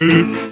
Mm-hmm.